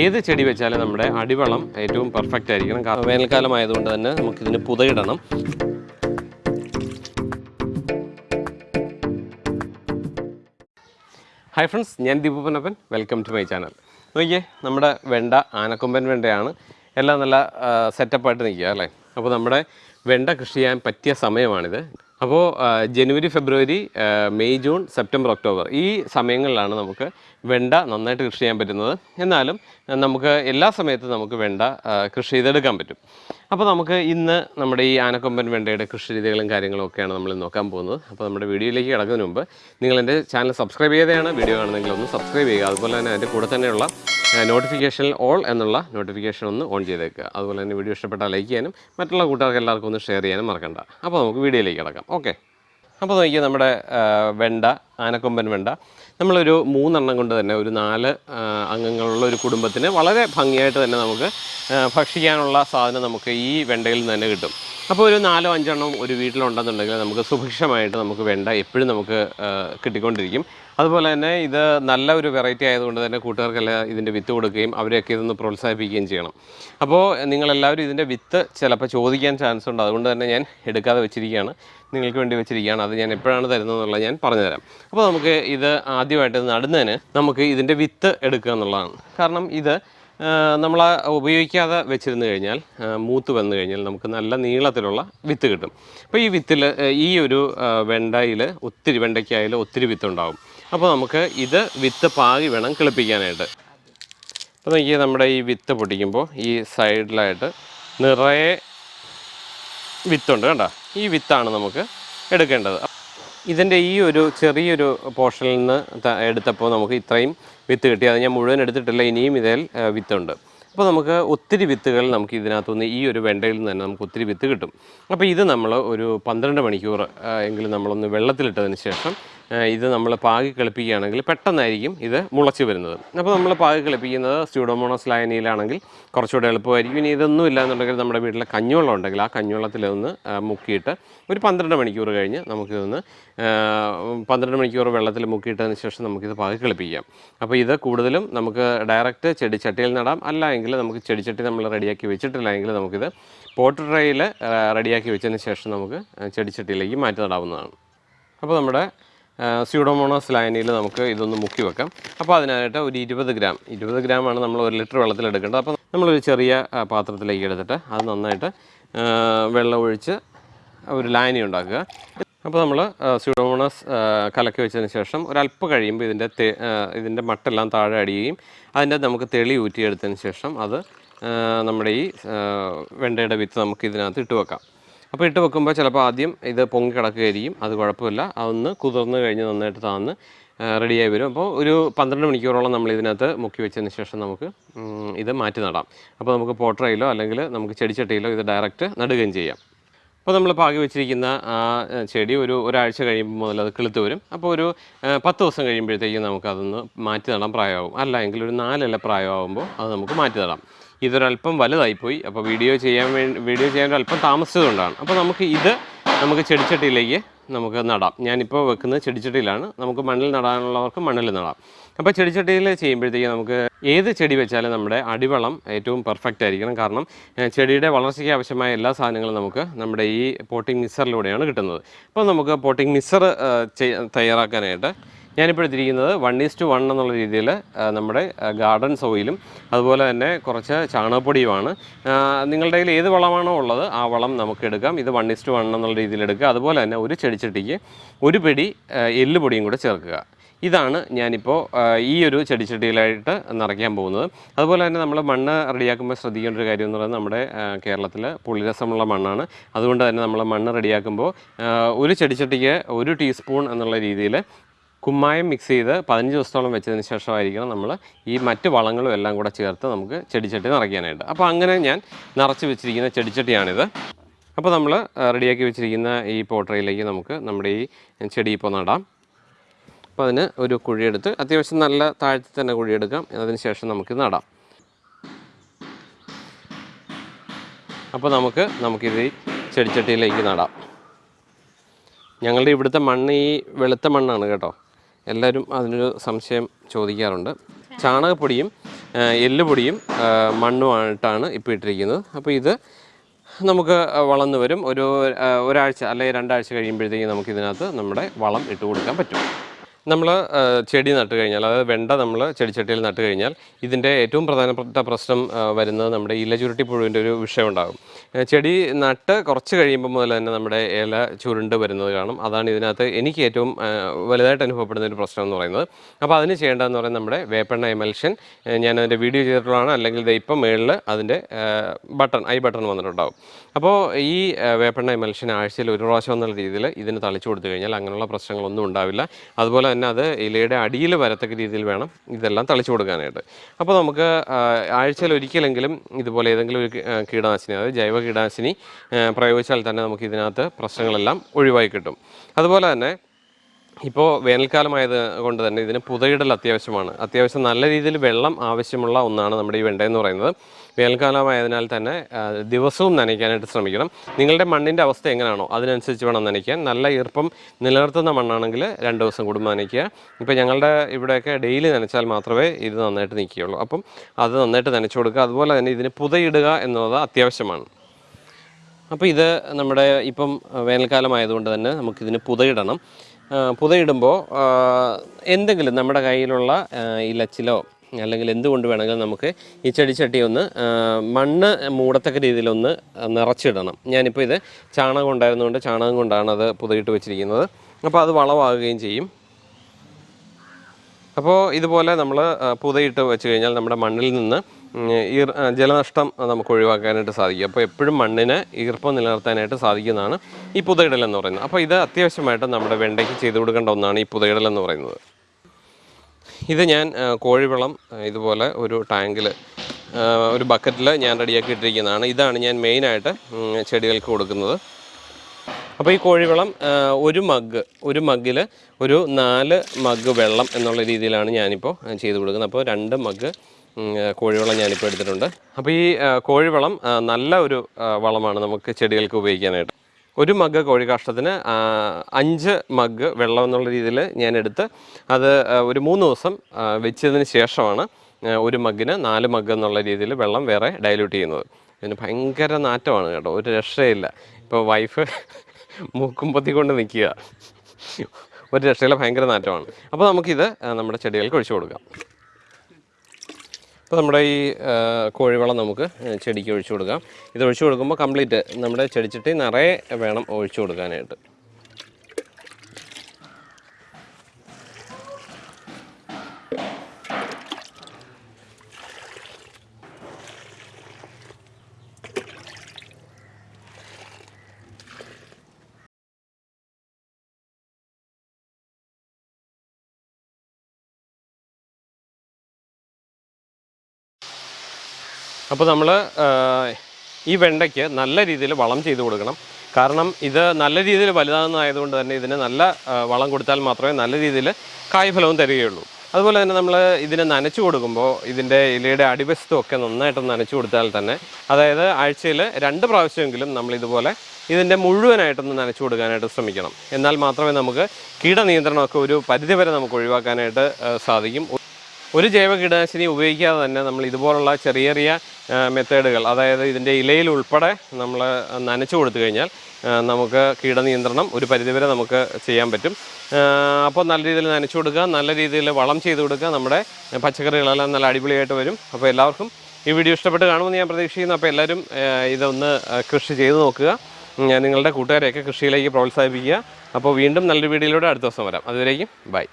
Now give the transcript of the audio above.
ഏത് ചെടി വെച്ചാലും നമ്മുടെ അടിവളം ഏറ്റവും പെർഫെക്റ്റ് ആയിരിക്കണം. വേനൽക്കാലം ആയതുകൊണ്ട് തന്നെ നമുക്കിതിന് പുതയിടണം. ഹായ് ഫ്രണ്ട്സ് ഞാൻ Deepu Panappan welcome to my channel നോക്കിയേ നമ്മുടെ വെണ്ട ആനക്കൊമ്പൻ വെണ്ടയാണ്. എല്ലാം നല്ല സെറ്റപ്പായിട്ട് നിൽക്കുക അല്ലേ? അപ്പോൾ നമ്മുടെ വെണ്ട കൃഷി ചെയ്യാൻ പറ്റിയ സമയമാണിത്. അപ്പോൾ ജനുവരി ഫെബ്രുവരി മെയ് ജൂൺ സെപ്റ്റംബർ ഒക്ടോബർ ഈ സമയങ്ങളിലാണ് നമുക്ക് വെണ്ട നന്നായിട്ട് കൃഷി ചെയ്യാൻ പറ്റുന്നത്. എന്നാലും നമുക്ക് എല്ലാ സമയത്തും നമുക്ക് വെണ്ട കൃഷി ചെയ്തെടുക്കാൻ പറ്റും. അപ്പോൾ നമുക്ക് ഇന്ന് നമ്മുടെ ഈ ആനക്കൊമ്പൻ വെണ്ടയുടെ കൃഷി രീതികളും കാര്യങ്ങളും ഒക്കെയാണ് നമ്മൾ നോക്കാൻ പോകുന്നത്. അപ്പോൾ നമ്മുടെ വീഡിയോയിലേക്ക് കിടക്കുന്നതിന് മുമ്പ് നിങ്ങൾ എന്റെ ചാനൽ സബ്സ്ക്രൈബ് ചെയ്തതാണ് വീഡിയോ കാണുന്നെങ്കിൽ ഒന്ന് സബ്സ്ക്രൈബ് ചെയ്യുക. അതുപോലെ തന്നെ അതിന്റെ കൂടെ തന്നെയുള്ള നോട്ടിഫിക്കേഷനിൽ ഓൾ എന്നുള്ള നോട്ടിഫിക്കേഷൻ ഒന്ന് ഓൺ ചെയ്തേക്കുക. അതുപോലെ തന്നെ വീഡിയോ ഇഷ്ടപ്പെട്ടാൽ ലൈക്ക് ചെയ്യാനും മറ്റുള്ള കൂട്ടുകാർക്ക് എല്ലാവർക്കും ഒന്ന് ഷെയർ ചെയ്യാനും മറക്കണ്ട. അപ്പോൾ നമുക്ക് വീഡിയോയിലേക്ക് കിടക്കാം. ഓക്കെ അപ്പോൾ നോക്കിയാൽ നമ്മുടെ വെണ്ട ആനക്കൊമ്പൻ വെണ്ട. നമ്മളൊരു മൂന്നെണ്ണം കൊണ്ട് തന്നെ ഒരു നാല് അംഗങ്ങളുള്ള ഒരു കുടുംബത്തിന് വളരെ ഭംഗിയായിട്ട് തന്നെ നമുക്ക് ഭക്ഷിക്കാനുള്ള സാധനം നമുക്ക് ഈ വെണ്ടയിൽ നിന്ന് തന്നെ കിട്ടും. അപ്പോൾ ഒരു നാലോ അഞ്ചെണ്ണം ഒരു വീട്ടിലുണ്ടെന്നുണ്ടെങ്കിൽ നമുക്ക് സുഭിക്ഷമായിട്ട് നമുക്ക് വെണ്ട എപ്പോഴും നമുക്ക് കിട്ടിക്കൊണ്ടിരിക്കും. അതുപോലെ തന്നെ ഇത് നല്ല ഒരു വെറൈറ്റി ആയതുകൊണ്ട് തന്നെ കൂട്ടുകാർക്കെല്ലാം ഇതിന്റെ വിത്ത് കൊടുക്കുകയും അവരെയൊക്കെ ഇതൊന്ന് പ്രോത്സാഹിപ്പിക്കുകയും ചെയ്യണം. അപ്പോൾ നിങ്ങളെല്ലാവരും ഇതിന്റെ വിത്ത് ചിലപ്പോൾ ചോദിക്കാൻ ചാൻസ് ഉണ്ട്. അതുകൊണ്ട് തന്നെ ഞാൻ എടുക്കാതെ വെച്ചിരിക്കുകയാണ്. നിങ്ങൾക്ക് വേണ്ടി വെച്ചിരിക്കുകയാണ്. അത് ഞാൻ എപ്പോഴാണ് തരുന്നതെന്നുള്ളത് ഞാൻ പറഞ്ഞുതരാം അപ്പോൾ നമുക്ക് ഇത് ആദ്യമായിട്ട് നടുന്നതിന് നമുക്ക് ഇതിന്റെ വിത്ത് എടുക്കുക എന്നുള്ളതാണ്. കാരണം ഇത് നമ്മൾ ഉപയോഗിക്കാതെ വെച്ചിരുന്നു കഴിഞ്ഞാൽ മൂത്ത് വന്നു കഴിഞ്ഞാൽ നമുക്ക് നല്ല നീളത്തിലുള്ള വിത്ത് കിട്ടും. അപ്പോൾ ഈ വിത്തിൽ ഈ ഒരു വെണ്ടയിൽ ഒത്തിരി വെണ്ടയ്ക്കായാലും ഒത്തിരി വിത്തുണ്ടാവും അപ്പോൾ നമുക്ക് ഇത് വിത്ത് പാകി വേണം കിളിപ്പിക്കാനായിട്ട്. അപ്പോൾ നോക്കിയാൽ നമ്മുടെ ഈ വിത്ത് പൊട്ടിക്കുമ്പോൾ ഈ സൈഡിലായിട്ട് നിറയെ വിത്തുണ്ട് കണ്ടോ? ഈ വിത്താണ് നമുക്ക് എടുക്കേണ്ടത്. ഇതിന്റെ ഈ ഒരു ചെറിയൊരു പോർഷനിൽ നിന്ന് എടുത്തപ്പോൾ നമുക്ക് ഇത്രയും വിത്ത് കിട്ടി. അത് ഞാൻ മുഴുവൻ എടുത്തിട്ടില്ല ഇനിയും ഇതിൽ വിത്തുണ്ട്. അപ്പോൾ നമുക്ക് ഒത്തിരി വിത്തുകൾ നമുക്ക് ഇതിനകത്തുനിന്ന് ഈ ഒരു വെണ്ടയിൽ നിന്ന് തന്നെ നമുക്ക് ഒത്തിരി വിത്ത് കിട്ടും. അപ്പോൾ ഇത് നമ്മൾ ഒരു പന്ത്രണ്ട് മണിക്കൂർ എങ്കിലും നമ്മളൊന്ന് വെള്ളത്തിലിട്ടതിന് ശേഷം ഇത് നമ്മൾ പാകി കളിപ്പിക്കുകയാണെങ്കിൽ പെട്ടെന്നായിരിക്കും ഇത് മുളച്ച് വരുന്നത്. അപ്പോൾ നമ്മൾ പാകി കളിപ്പിക്കുന്നത് സ്യൂഡോമോണോസ് ലായനിയിലാണെങ്കിൽ കുറച്ചുകൂടെ എളുപ്പമായിരിക്കും. ഇനി ഇതൊന്നും ഇല്ല എന്നുണ്ടെങ്കിൽ നമ്മുടെ വീട്ടിലെ കഞ്ഞുവെള്ളം ഉണ്ടെങ്കിൽ ആ കഞ്ഞുവെള്ളത്തിലൊന്ന് മുക്കിയിട്ട് ഒരു പന്ത്രണ്ട് മണിക്കൂർ കഴിഞ്ഞ് നമുക്കിതൊന്ന് പന്ത്രണ്ട് മണിക്കൂർ വെള്ളത്തിൽ മുക്കിയിട്ടതിന് ശേഷം നമുക്കിത് പാകി കളിപ്പിക്കാം. അപ്പോൾ ഇത് കൂടുതലും നമുക്ക് ഡയറക്റ്റ് ചെടിച്ചട്ടിയിൽ നടാം. അല്ല എങ്കിൽ നമുക്ക് ചെടിച്ചട്ടി നമ്മൾ റെഡിയാക്കി വെച്ചിട്ടില്ല എങ്കിൽ നമുക്കിത് പോട്ട് ട്രേയിൽ റെഡിയാക്കി വെച്ചതിന് ശേഷം നമുക്ക് ചെടിച്ചട്ടിയിലേക്ക് മാറ്റി നടാവുന്നതാണ്. അപ്പോൾ നമ്മുടെ സ്യൂഡോമോണോസ് ലൈനിയിൽ നമുക്ക് ഇതൊന്ന് മുക്കി വെക്കാം. അപ്പോൾ അതിനായിട്ട് ഒരു ഇരുപത് ഗ്രാം. ഇരുപത് ഗ്രാമാണ് നമ്മൾ ഒരു ലിറ്റർ വെള്ളത്തിൽ എടുക്കേണ്ടത്. അപ്പോൾ നമ്മളൊരു ചെറിയ പാത്രത്തിലേക്ക് എടുത്തിട്ട് അത് നന്നായിട്ട് വെള്ളം ഒഴിച്ച് ഒരു ലായനി ഉണ്ടാക്കുക. അപ്പോൾ നമ്മൾ സ്യൂഡോമോണസ് കലക്കി വെച്ചതിന് ശേഷം ഒരല്പം കഴിയുമ്പോൾ ഇതിന്റെ ഇതിന്റെ മട്ടെല്ലാം താഴെ അടിയുകയും അതിന്റെ നമുക്ക് തെളി ഊറ്റിയെടുത്തതിന് ശേഷം അത് നമ്മുടെ ഈ വെണ്ടയുടെ വിത്ത് നമുക്ക് ഇതിനകത്ത് ഇട്ട് വെക്കാം. അപ്പോൾ ഇട്ട് വെക്കുമ്പോൾ ചിലപ്പോൾ ആദ്യം ഇത് പൊങ്ങി കിടക്കുകയായിരിക്കും. അത് കുഴപ്പമില്ല. അതൊന്ന് കുതിർന്ന് കഴിഞ്ഞ് നന്നായിട്ട് താന്ന് റെഡിയായി വരും. അപ്പോൾ ഒരു പന്ത്രണ്ട് മണിക്കൂറോളം നമ്മൾ ഇതിനകത്ത് മുക്കി വെച്ചതിന് ശേഷം നമുക്ക് ഇത് മാറ്റി നടാം. അപ്പോൾ നമുക്ക് പോട്ടറയിലോ അല്ലെങ്കിൽ നമുക്ക് ചെടിച്ചട്ടിയിലോ ഇത് ഡയറക്റ്റ് നടുകയും ചെയ്യാം. അപ്പോൾ നമ്മൾ പാകി വെച്ചിരിക്കുന്ന ആ ചെടി ഒരു ഒരാഴ്ച കഴിയുമ്പോൾ മുതൽ അത് കിളുത്ത് വരും. അപ്പോൾ ഒരു പത്ത് ദിവസം കഴിയുമ്പോഴത്തേക്കും നമുക്കതൊന്ന് മാറ്റി നടാൻ പ്രായമാകും. അല്ല എങ്കിൽ ഒരു നാലല്ല പ്രായമാകുമ്പോൾ അത് നമുക്ക് മാറ്റി നടാം. ഇതൊരല്പം വലുതായിപ്പോയി. അപ്പോൾ വീഡിയോ ചെയ്യാൻ വേണ്ടി വീഡിയോ ചെയ്യാൻ അല്പം താമസിച്ചതുകൊണ്ടാണ്. അപ്പോൾ നമുക്ക് ഇത് നമുക്ക് ചെടിച്ചട്ടിയിലേക്ക് നമുക്ക് നടാം. ഞാനിപ്പോൾ വെക്കുന്നത് ചെടിച്ചട്ടിയിലാണ്. നമുക്ക് മണ്ണിൽ നടാനുള്ളവർക്ക് മണ്ണിൽ നടാം. അപ്പോൾ ചെടിച്ചട്ടിയിൽ ചെയ്യുമ്പോഴത്തേക്കും നമുക്ക് ഏത് ചെടി വെച്ചാലും നമ്മുടെ അടിവളം ഏറ്റവും പെർഫെക്റ്റ് ആയിരിക്കണം. കാരണം ചെടിയുടെ വളർച്ചയ്ക്ക് ആവശ്യമായ എല്ലാ സാധനങ്ങളും നമുക്ക് നമ്മുടെ ഈ പോട്ടിംഗ് മിക്സറിലൂടെയാണ് കിട്ടുന്നത്. അപ്പോൾ നമുക്ക് പോട്ടിംഗ് മിക്സർ തയ്യാറാക്കാനായിട്ട് ഞാനിപ്പോൾ എടുത്തിരിക്കുന്നത് വൺ ഈസ് ടു വൺ എന്നുള്ള രീതിയിൽ നമ്മുടെ ഗാർഡൻ സോയിലും അതുപോലെ തന്നെ കുറച്ച് ചാണകപ്പൊടിയുമാണ്. നിങ്ങളുടെ കയ്യിൽ ഏത് വളമാണോ ഉള്ളത് ആ വളം നമുക്ക് എടുക്കാം. ഇത് വൺ ഈസ് ടു വൺ എന്നുള്ള രീതിയിൽ എടുക്കുക. അതുപോലെ തന്നെ ഒരു ചെടിച്ചട്ടിക്ക് ഒരു പിടി എല്ല് എല്ലുപൊടിയും കൂടെ ചേർക്കുക. ഇതാണ് ഞാനിപ്പോൾ ഈ ഒരു ചെടിച്ചട്ടിയിലായിട്ട് നിറയ്ക്കാൻ പോകുന്നത്. അതുപോലെ തന്നെ നമ്മൾ മണ്ണ് റെഡിയാക്കുമ്പോൾ ശ്രദ്ധിക്കേണ്ട ഒരു കാര്യം എന്ന് പറയുന്നത് നമ്മുടെ കേരളത്തിൽ പുളിരസമുള്ള മണ്ണാണ്. അതുകൊണ്ട് തന്നെ നമ്മൾ മണ്ണ് റെഡിയാക്കുമ്പോൾ ഒരു ചെടിച്ചട്ടിക്ക് ഒരു ടീസ്പൂൺ എന്നുള്ള രീതിയിൽ കുമ്മായം മിക്സ് ചെയ്ത് പതിനഞ്ച് ദിവസത്തോളം വെച്ചതിന് ശേഷമായിരിക്കണം നമ്മൾ ഈ മറ്റ് വളങ്ങളും എല്ലാം കൂടെ ചേർത്ത് നമുക്ക് ചെടിച്ചട്ടി നിറയ്ക്കാനായിട്ട്. അപ്പോൾ അങ്ങനെ ഞാൻ നിറച്ച് വെച്ചിരിക്കുന്ന ചെടിച്ചട്ടിയാണിത്. അപ്പോൾ നമ്മൾ റെഡിയാക്കി വെച്ചിരിക്കുന്ന ഈ പോട്ടറയിലേക്ക് നമുക്ക് നമ്മുടെ ഈ ചെടി ഇപ്പോൾ നടാം. അപ്പോൾ അതിന് ഒരു കുഴിയെടുത്ത് അത്യാവശ്യം നല്ല താഴ്ത്തി തന്നെ കുഴിയെടുക്കാം. അതിന് ശേഷം നമുക്ക് നടാം. അപ്പോൾ നമുക്ക് നമുക്കിത് ചെടിച്ചട്ടിയിലേക്ക് നടാം. ഞങ്ങളുടെ ഇവിടുത്തെ മണ്ണ് ഈ വെളുത്ത മണ്ണാണ് കേട്ടോ. എല്ലാവരും അതിനൊരു സംശയം ചോദിക്കാറുണ്ട്. ചാണകപ്പൊടിയും എല്ലുപൊടിയും മണ്ണുമായിട്ടാണ് ഇപ്പോൾ ഇട്ടിരിക്കുന്നത്. അപ്പോൾ ഇത് നമുക്ക് വളർന്നു വരും. ഒരു ഒരാഴ്ച അല്ലെങ്കിൽ രണ്ടാഴ്ച കഴിയുമ്പോഴത്തേക്കും നമുക്കിതിനകത്ത് നമ്മുടെ വളം ഇട്ട് കൊടുക്കാൻ പറ്റും. നമ്മൾ ചെടി നട്ട് കഴിഞ്ഞാൽ അതായത് വെണ്ട നമ്മൾ ചെടിച്ചട്ടിയിൽ നട്ട് കഴിഞ്ഞാൽ ഇതിന്റെ ഏറ്റവും പ്രധാനപ്പെട്ട പ്രശ്നം വരുന്നത് നമ്മുടെ ഇല ചുരുട്ടി പുഴുവിന്റെ ഒരു വിഷയം ഉണ്ടാകും ചെടി നട്ട് കുറച്ച് കഴിയുമ്പോൾ മുതൽ തന്നെ നമ്മുടെ ഇല ചുരുണ്ട് വരുന്നത് കാണും. അതാണ് ഇതിനകത്ത് എനിക്ക് ഏറ്റവും വലുതായിട്ട് അനുഭവപ്പെടുന്ന ഒരു പ്രശ്നം എന്ന് പറയുന്നത്. അപ്പോൾ അതിന് ചെയ്യേണ്ടതെന്ന് പറയുന്നത് നമ്മുടെ വേപ്പെണ്ണ എമൽഷൻ ഞാൻ അതിന്റെ വീഡിയോ ചെയ്തിട്ടുള്ളതാണ്. അല്ലെങ്കിൽ ഇപ്പം മേളിൽ അതിന്റെ ബട്ടൺ ഐ ബട്ടൺ വന്നിട്ടുണ്ടാകും അപ്പോൾ ഈ വേപ്പെണ്ണ എമൽഷൻ ആഴ്ചയിൽ ഒരു പ്രാവശ്യം എന്നുള്ള രീതിയിൽ ഇതിന് തളിച്ചു കൊടുത്തു കഴിഞ്ഞാൽ അങ്ങനെയുള്ള പ്രശ്നങ്ങളൊന്നും ഉണ്ടാവില്ല. അതുപോലെ തന്നെ അത് ഇലയുടെ അടിയിൽ വരത്തക്ക രീതിയിൽ വേണം ഇതെല്ലാം തളിച്ചു കൊടുക്കാനായിട്ട്. അപ്പോൾ നമുക്ക് ആഴ്ചയിൽ ഒരിക്കലെങ്കിലും ഇതുപോലെ ഏതെങ്കിലും ഒരു കീടനാശിനി അതായത് ജൈവ കീടനാശിനി പ്രയോഗിച്ചാൽ തന്നെ നമുക്ക് ഇതിനകത്ത് പ്രശ്നങ്ങളെല്ലാം ഒഴിവായി കിട്ടും. അതുപോലെ തന്നെ ഇപ്പോൾ വേനൽക്കാലമായത് കൊണ്ട് തന്നെ ഇതിന് പുതയിടൽ അത്യാവശ്യമാണ്. അത്യാവശ്യം നല്ല രീതിയിൽ വെള്ളം ആവശ്യമുള്ള ഒന്നാണ് നമ്മുടെ ഈ വെണ്ട എന്ന് പറയുന്നത്. വേനൽക്കാലമായതിനാൽ തന്നെ ദിവസവും നനയ്ക്കാനായിട്ട് ശ്രമിക്കണം. നിങ്ങളുടെ മണ്ണിന്റെ അവസ്ഥ എങ്ങനെയാണോ അതിനനുസരിച്ച് വേണം നനയ്ക്കാൻ. നല്ല ഈർപ്പം നിലനിർത്തുന്ന മണ്ണാണെങ്കിൽ രണ്ട് ദിവസം കൂടുമ്പോൾ നനയ്ക്കുക. ഇപ്പോൾ ഞങ്ങളുടെ ഇവിടെയൊക്കെ ഡെയിലി നനച്ചാൽ മാത്രമേ ഇത് നന്നായിട്ട് നിൽക്കുകയുള്ളൂ. അപ്പം അത് നന്നായിട്ട് നനച്ചു കൊടുക്കുക. അതുപോലെ തന്നെ ഇതിന് പുതയിടുക എന്നുള്ളത് അത്യാവശ്യമാണ്. അപ്പോൾ ഇത് നമ്മുടെ ഇപ്പം വേനൽക്കാലമായതുകൊണ്ട് തന്നെ നമുക്കിതിന് പുതയിടണം. പുതയിടുമ്പോൾ എന്തെങ്കിലും നമ്മുടെ കയ്യിലുള്ള ഇലച്ചിലോ അല്ലെങ്കിൽ എന്തുകൊണ്ട് വേണമെങ്കിലും നമുക്ക് ഈ ചെടിച്ചട്ടി ഒന്ന് മണ്ണ് മൂടത്തക്ക രീതിയിലൊന്ന് നിറച്ചിടണം. ഞാനിപ്പോൾ ഇത് ചാണകം ഉണ്ടായിരുന്നുകൊണ്ട് ചാണകം കൊണ്ടാണ് അത് പുതിയിട്ട് വെച്ചിരിക്കുന്നത്. അപ്പോൾ അത് വളമാകുകയും ചെയ്യും. അപ്പോൾ ഇതുപോലെ നമ്മൾ പുതയിട്ട് വെച്ച് കഴിഞ്ഞാൽ നമ്മുടെ മണ്ണിൽ നിന്ന് ഈർ ജലനഷ്ടം നമുക്ക് ഒഴിവാക്കാനായിട്ട് സാധിക്കും. അപ്പോൾ എപ്പോഴും മണ്ണിന് ഈർപ്പം നിലനിർത്താനായിട്ട് സാധിക്കുന്നതാണ് ഈ പുതയിടൽ എന്ന് പറയുന്നത്. അപ്പോൾ ഇത് അത്യാവശ്യമായിട്ട് നമ്മുടെ വെണ്ടയ്ക്ക് ചെയ്തു കൊടുക്കേണ്ട ഒന്നാണ് ഈ പുതയിടൽ എന്ന് പറയുന്നത്. ഇത് ഞാൻ കോഴിവളം ഇതുപോലെ ഒരു ടാങ്കിൽ ഒരു ബക്കറ്റിൽ ഞാൻ റെഡിയാക്കി ഇട്ടിരിക്കുന്നതാണ്. ഇതാണ് ഞാൻ മെയിനായിട്ട് ചെടികൾക്ക് കൊടുക്കുന്നത്. അപ്പോൾ ഈ കോഴിവളം ഒരു മഗ് ഒരു മഗ്ഗിൽ ഒരു നാല് മഗ് വെള്ളം എന്നുള്ള രീതിയിലാണ് ഞാനിപ്പോൾ ചെയ്ത് കൊടുക്കുന്നത്. അപ്പോൾ രണ്ട് മഗ് കോഴിവളം ഞാനിപ്പോൾ എടുത്തിട്ടുണ്ട്. അപ്പോൾ ഈ കോഴിവളം നല്ല ഒരു വളമാണ് നമുക്ക് ചെടികൾക്ക് ഉപയോഗിക്കാനായിട്ട്. ഒരു മഗ് കോഴി കാഷ്ടത്തിന് അഞ്ച് മഗ് വെള്ളം എന്നുള്ള രീതിയിൽ ഞാൻ എടുത്ത് അത് ഒരു മൂന്ന് ദിവസം വെച്ചതിന് ശേഷമാണ് ഒരു മഗ്ഗിന് നാല് മഗ് എന്നുള്ള രീതിയിൽ വെള്ളം വേറെ ഡൈല്യൂട്ട് ചെയ്യുന്നത്. ഇതിന് ഭയങ്കര നാറ്റമാണ് കേട്ടോ ഒരു രക്ഷയില്ല ഇപ്പോൾ വൈഫ് മൂക്കും പൊത്തിക്കൊണ്ട് നിൽക്കുക. ഒരു രക്ഷയില്ല ഭയങ്കര നാറ്റമാണ്. അപ്പോൾ നമുക്കിത് നമ്മുടെ ചെടികൾക്ക് ഒഴിച്ചു കൊടുക്കാം. അപ്പോൾ നമ്മുടെ ഈ കോഴിവളം നമുക്ക് ചെടിക്ക് ഒഴിച്ചു കൊടുക്കാം. ഇത് ഒഴിച്ചു കൊടുക്കുമ്പോൾ കംപ്ലീറ്റ് നമ്മുടെ ചെടിച്ചട്ടി നിറയെ വേണം ഒഴിച്ചു കൊടുക്കാനായിട്ട്. അപ്പോൾ നമ്മൾ ഈ വെണ്ടയ്ക്ക് നല്ല രീതിയിൽ വളം ചെയ്ത് കൊടുക്കണം. കാരണം ഇത് നല്ല രീതിയിൽ വലുതാകുന്നതായതുകൊണ്ട് തന്നെ ഇതിന് നല്ല വളം കൊടുത്താൽ മാത്രമേ നല്ല രീതിയിൽ കായ്ഫലവും തരികയുള്ളൂ. അതുപോലെ തന്നെ നമ്മൾ ഇതിനെ നനച്ചു കൊടുക്കുമ്പോൾ ഇതിന്റെ ഇലയുടെ അടിവശത്തും ഒക്കെ നന്നായിട്ട് നനച്ചു കൊടുത്താൽ തന്നെ അതായത് ആഴ്ചയിൽ രണ്ട് പ്രാവശ്യമെങ്കിലും നമ്മൾ ഇതുപോലെ ഇതിന്റെ മുഴുവനായിട്ടൊന്ന് നനച്ചു കൊടുക്കാനായിട്ട് ശ്രമിക്കണം. എന്നാൽ മാത്രമേ നമുക്ക് കീടനിയന്ത്രണമൊക്കെ ഒരു പരിധിവരെ നമുക്ക് ഒഴിവാക്കാനായിട്ട് സാധിക്കും. ഒരു ജൈവ കീടനാശിനി ഉപയോഗിക്കാതെ തന്നെ നമ്മൾ ഇതുപോലുള്ള ചെറിയ ചെറിയ മെത്തേഡുകൾ അതായത് ഇതിന്റെ ഇലയിൽ ഉൾപ്പെടെ നമ്മൾ നനച്ചു കൊടുത്തു കഴിഞ്ഞാൽ നമുക്ക് കീടനിയന്ത്രണം ഒരു പരിധിവരെ നമുക്ക് ചെയ്യാൻ പറ്റും. അപ്പോൾ നല്ല രീതിയിൽ നനച്ചു കൊടുക്കുക നല്ല രീതിയിൽ വളം ചെയ്ത് കൊടുക്കുക നമ്മുടെ പച്ചക്കറികളെല്ലാം നല്ല അടിപൊളിയായിട്ട് വരും. അപ്പോൾ എല്ലാവർക്കും ഈ വീഡിയോ ഇഷ്ടപ്പെട്ട് കാണുമെന്ന് ഞാൻ പ്രതീക്ഷിക്കുന്നു. അപ്പോൾ എല്ലാവരും ഇതൊന്ന് കൃഷി ചെയ്ത് നോക്കുക. ഞാൻ നിങ്ങളുടെ കൂട്ടുകാരെയൊക്കെ കൃഷിയിലേക്ക് പ്രോത്സാഹിപ്പിക്കുക. അപ്പോൾ വീണ്ടും നല്ലൊരു വീഡിയോയിലൂടെ അടുത്ത ദിവസം വരാം. അതുവരേക്കും ബൈ.